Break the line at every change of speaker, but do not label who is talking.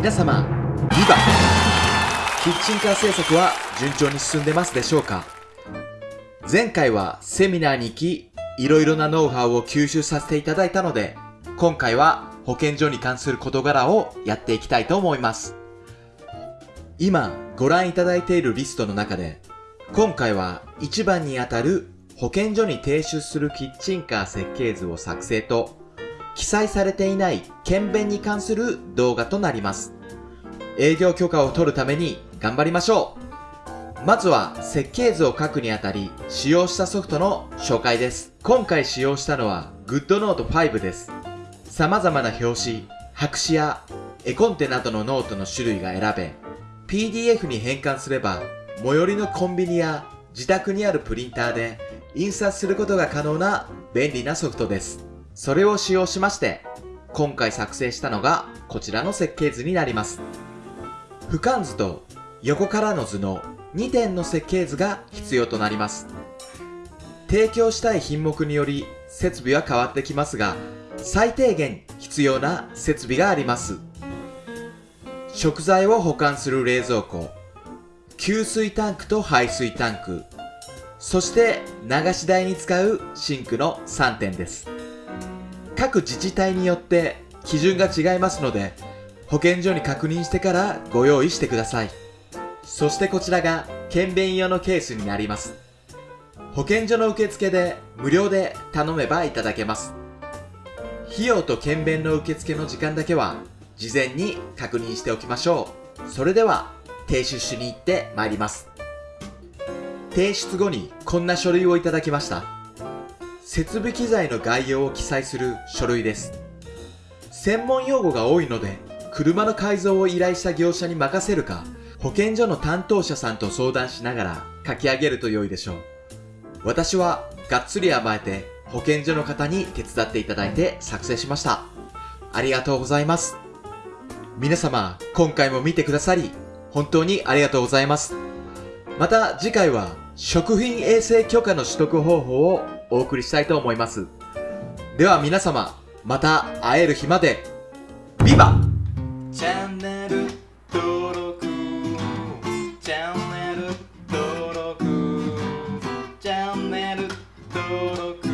皆様、ビバキッチンカー製作は順調に進んでますでしょうか？前回はセミナーに行き、いろいろなノウハウを吸収させていただいたので、今回は保健所に関する事柄をやっていきたいと思います。今ご覧いただいているリストの中で、今回は一番にあたる保健所に提出するキッチンカー設計図を作成と、記載されていない検便に関する動画となります。営業許可を取るために頑張りましょうまずは設計図を書くにあたり使用したソフトの紹介です。今回使用したのは GoodNote 5です。様々な表紙、白紙や絵コンテなどのノートの種類が選べ、PDF に変換すれば最寄りのコンビニや自宅にあるプリンターで印刷することが可能な便利なソフトです。それを使用しまして、今回作成したのがこちらの設計図になります。俯瞰図と横からの図の2点の設計図が必要となります。提供したい品目により設備は変わってきますが、最低限必要な設備があります。食材を保管する冷蔵庫、給水タンクと排水タンク、そして流し台に使うシンクの3点です。各自治体によって基準が違いますので、保健所に確認してからご用意してください。そしてこちらが検便用のケースになります。保健所の受付で無料で頼めばいただけます。費用と検便の受付の時間だけは事前に確認しておきましょう。それでは提出しに行って参ります。提出後にこんな書類をいただきました。設備機材の概要を記載する書類です。専門用語が多いので、車の改造を依頼した業者に任せるか、保健所の担当者さんと相談しながら書き上げると良いでしょう。私はがっつり甘えて保健所の方に手伝っていただいて作成しました。ありがとうございます。皆様、今回も見てくださり、本当にありがとうございます。また次回は食品衛生許可の取得方法をお送りしたいと思います。では皆様、また会える日まで、ビバ!チャンネル登録。チャンネル登録。チャンネル登録。